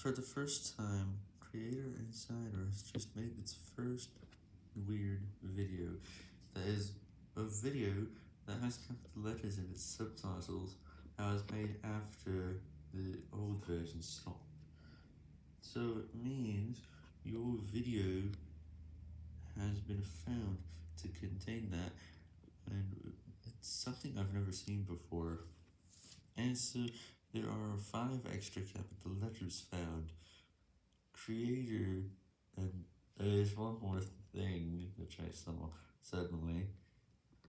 For the first time, Creator Insider has just made its first weird video. That is, a video that has capital letters in its subtitles that was made after the old version stopped. So it means your video has been found to contain that, and it's something I've never seen before. And so there are five extra capital letters found. Creator, and there's one more thing which I saw suddenly.